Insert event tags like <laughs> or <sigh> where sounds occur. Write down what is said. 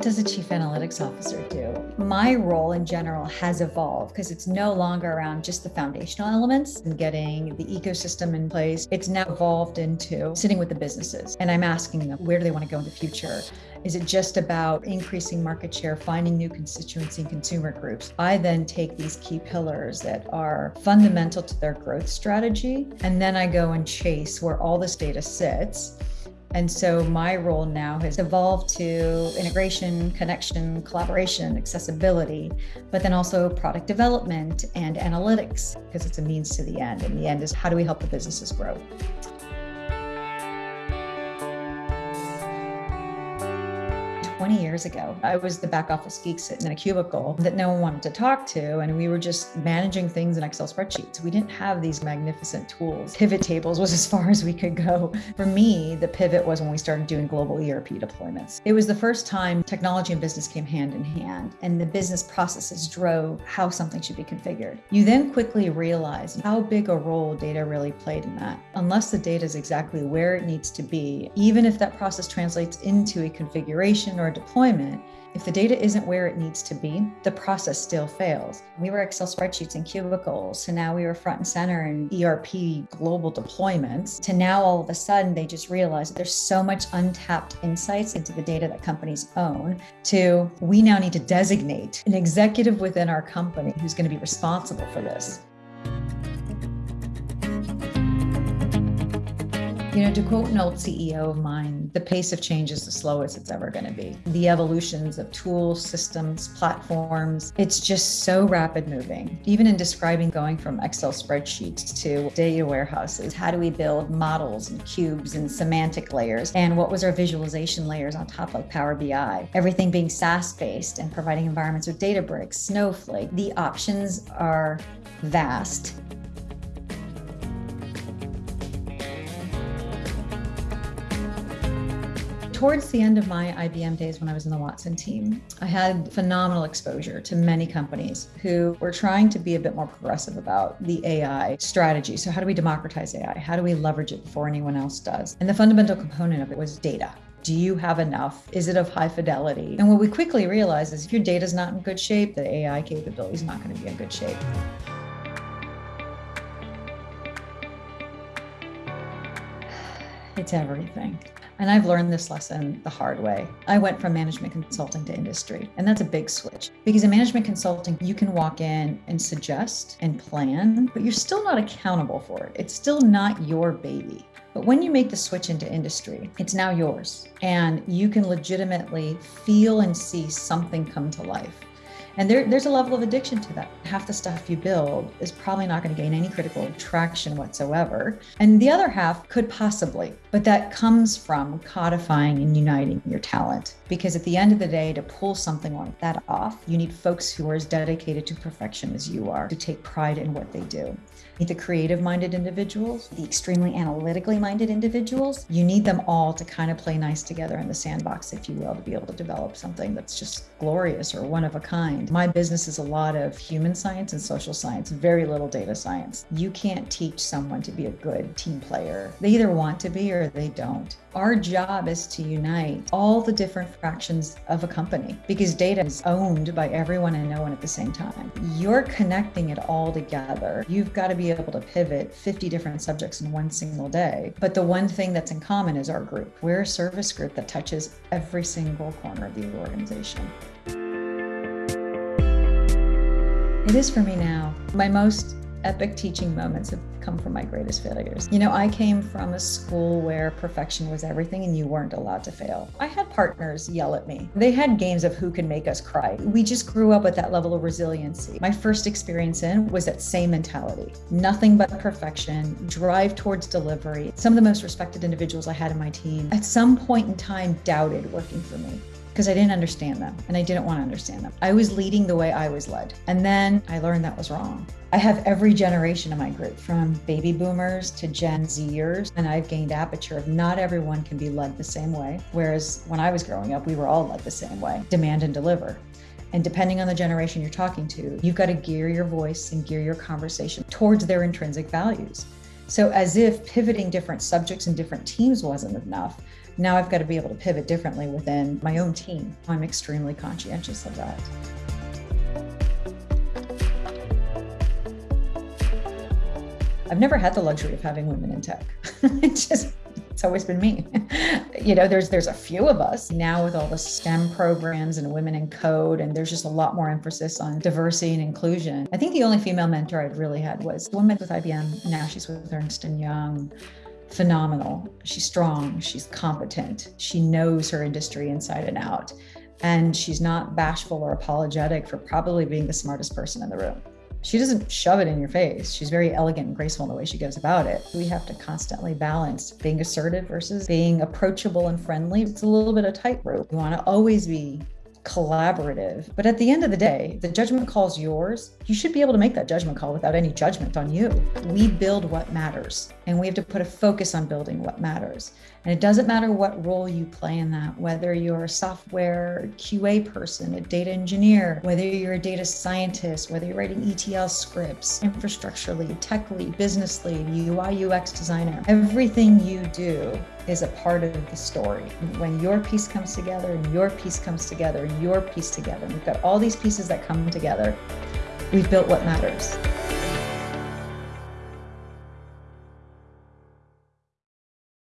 What does a chief analytics officer do? My role in general has evolved because it's no longer around just the foundational elements and getting the ecosystem in place. It's now evolved into sitting with the businesses and I'm asking them, where do they want to go in the future? Is it just about increasing market share, finding new constituency and consumer groups? I then take these key pillars that are fundamental to their growth strategy, and then I go and chase where all this data sits and so my role now has evolved to integration, connection, collaboration, accessibility, but then also product development and analytics because it's a means to the end. And the end is how do we help the businesses grow? 20 years ago. I was the back office geek sitting in a cubicle that no one wanted to talk to. And we were just managing things in Excel spreadsheets. We didn't have these magnificent tools. Pivot tables was <laughs> as far as we could go. For me, the pivot was when we started doing global ERP deployments. It was the first time technology and business came hand in hand and the business processes drove how something should be configured. You then quickly realize how big a role data really played in that. Unless the data is exactly where it needs to be, even if that process translates into a configuration or deployment, if the data isn't where it needs to be, the process still fails. We were Excel spreadsheets and cubicles, so now we were front and center in ERP global deployments, to now all of a sudden they just realize there's so much untapped insights into the data that companies own, to we now need to designate an executive within our company who's going to be responsible for this. You know, to quote an old CEO of mine, the pace of change is the slowest it's ever going to be. The evolutions of tools, systems, platforms, it's just so rapid moving. Even in describing going from Excel spreadsheets to data warehouses, how do we build models and cubes and semantic layers? And what was our visualization layers on top like Power BI? Everything being SaaS based and providing environments with Databricks, Snowflake. The options are vast towards the end of my IBM days when I was in the Watson team, I had phenomenal exposure to many companies who were trying to be a bit more progressive about the AI strategy. So how do we democratize AI? How do we leverage it before anyone else does? And the fundamental component of it was data. Do you have enough? Is it of high fidelity? And what we quickly realized is if your data is not in good shape, the AI capability is not going to be in good shape. It's everything. And I've learned this lesson the hard way. I went from management consulting to industry, and that's a big switch because in management consulting, you can walk in and suggest and plan, but you're still not accountable for it. It's still not your baby. But when you make the switch into industry, it's now yours and you can legitimately feel and see something come to life. And there, there's a level of addiction to that. Half the stuff you build is probably not going to gain any critical traction whatsoever. And the other half could possibly, but that comes from codifying and uniting your talent. Because at the end of the day, to pull something like that off, you need folks who are as dedicated to perfection as you are, to take pride in what they do. The creative minded individuals, the extremely analytically minded individuals, you need them all to kind of play nice together in the sandbox, if you will, to be able to develop something that's just glorious or one of a kind. My business is a lot of human science and social science, very little data science. You can't teach someone to be a good team player. They either want to be or they don't. Our job is to unite all the different fractions of a company because data is owned by everyone and no one at the same time. You're connecting it all together. You've got to be able to pivot 50 different subjects in one single day. But the one thing that's in common is our group. We're a service group that touches every single corner of the organization. It is for me now. My most epic teaching moments have come from my greatest failures. You know, I came from a school where perfection was everything and you weren't allowed to fail. I had partners yell at me. They had games of who could make us cry. We just grew up with that level of resiliency. My first experience in was that same mentality. Nothing but perfection, drive towards delivery. Some of the most respected individuals I had in my team at some point in time doubted working for me because I didn't understand them and I didn't want to understand them. I was leading the way I was led. And then I learned that was wrong. I have every generation in my group from baby boomers to Gen Zers, and I've gained aperture of not everyone can be led the same way. Whereas when I was growing up, we were all led the same way demand and deliver. And depending on the generation you're talking to, you've got to gear your voice and gear your conversation towards their intrinsic values. So, as if pivoting different subjects and different teams wasn't enough, now I've got to be able to pivot differently within my own team. I'm extremely conscientious of that. I've never had the luxury of having women in tech. <laughs> it's just it's always been me. <laughs> you know, there's there's a few of us now with all the STEM programs and women in code, and there's just a lot more emphasis on diversity and inclusion. I think the only female mentor I've really had was a woman with IBM. Now she's with Ernst and Young. Phenomenal. She's strong. She's competent. She knows her industry inside and out, and she's not bashful or apologetic for probably being the smartest person in the room she doesn't shove it in your face. She's very elegant and graceful in the way she goes about it. We have to constantly balance being assertive versus being approachable and friendly. It's a little bit of tightrope. You want to always be collaborative. But at the end of the day, the judgment call is yours. You should be able to make that judgment call without any judgment on you. We build what matters, and we have to put a focus on building what matters. And it doesn't matter what role you play in that, whether you're a software QA person, a data engineer, whether you're a data scientist, whether you're writing ETL scripts, infrastructure lead, tech lead, business lead, UI, UX designer. Everything you do is a part of the story. When your piece comes together and your piece comes together and your piece together, and we've got all these pieces that come together, we've built what matters.